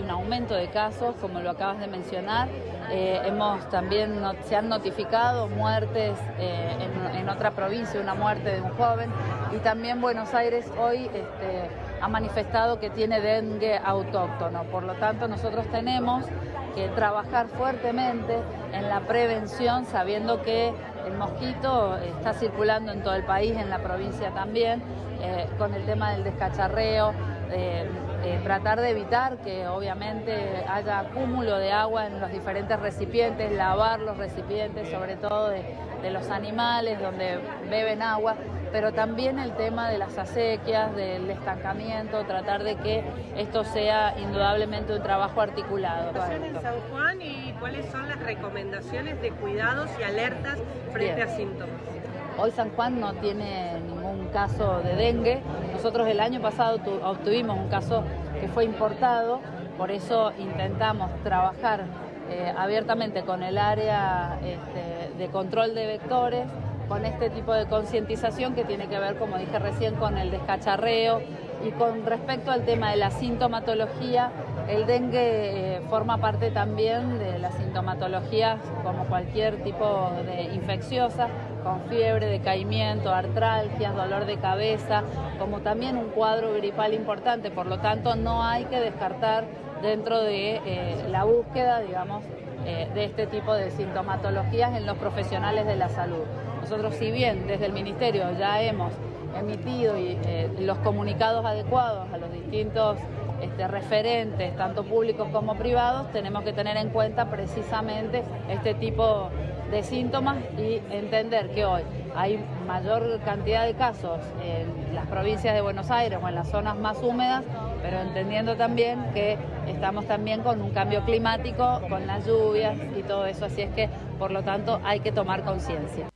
un aumento de casos, como lo acabas de mencionar. Eh, hemos también se han notificado muertes eh, en, otra provincia, una muerte de un joven. Y también Buenos Aires hoy este, ha manifestado que tiene dengue autóctono. Por lo tanto, nosotros tenemos que trabajar fuertemente en la prevención, sabiendo que el mosquito está circulando en todo el país, en la provincia también, eh, con el tema del descacharreo, eh, eh, tratar de evitar que obviamente haya acúmulo de agua en los diferentes recipientes, lavar los recipientes, sobre todo de, los animales donde beben agua, pero también el tema de las acequias, del estancamiento, tratar de que esto sea indudablemente un trabajo articulado. en San Juan y cuáles son las recomendaciones de cuidados y alertas frente a síntomas? Hoy San Juan no tiene ningún caso de dengue. Nosotros el año pasado obtuvimos un caso que fue importado, por eso intentamos trabajar eh, abiertamente con el área este, de control de vectores, con este tipo de concientización que tiene que ver, como dije recién, con el descacharreo y con respecto al tema de la sintomatología, el dengue eh, forma parte también de la sintomatología como cualquier tipo de infecciosa, con fiebre, decaimiento, artralgias, dolor de cabeza, como también un cuadro gripal importante. Por lo tanto, no hay que descartar dentro de eh, la búsqueda, digamos, eh, de este tipo de sintomatologías en los profesionales de la salud. Nosotros, si bien desde el Ministerio ya hemos emitido eh, los comunicados adecuados a los distintos este, referentes, tanto públicos como privados, tenemos que tener en cuenta precisamente este tipo de síntomas y entender que hoy hay mayor cantidad de casos en las provincias de Buenos Aires o en las zonas más húmedas, pero entendiendo también que estamos también con un cambio climático, con las lluvias y todo eso, así es que por lo tanto hay que tomar conciencia.